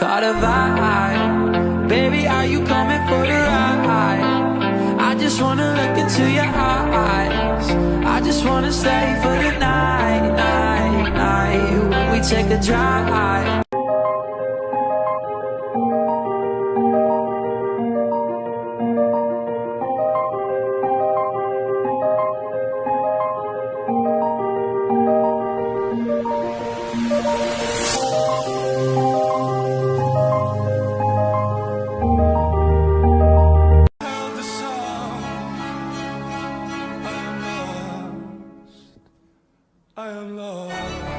caught a vibe Baby, are you coming for the ride? I just wanna look into your eyes I just wanna stay for the night, night, night When we take a drive Thank you. I am lost.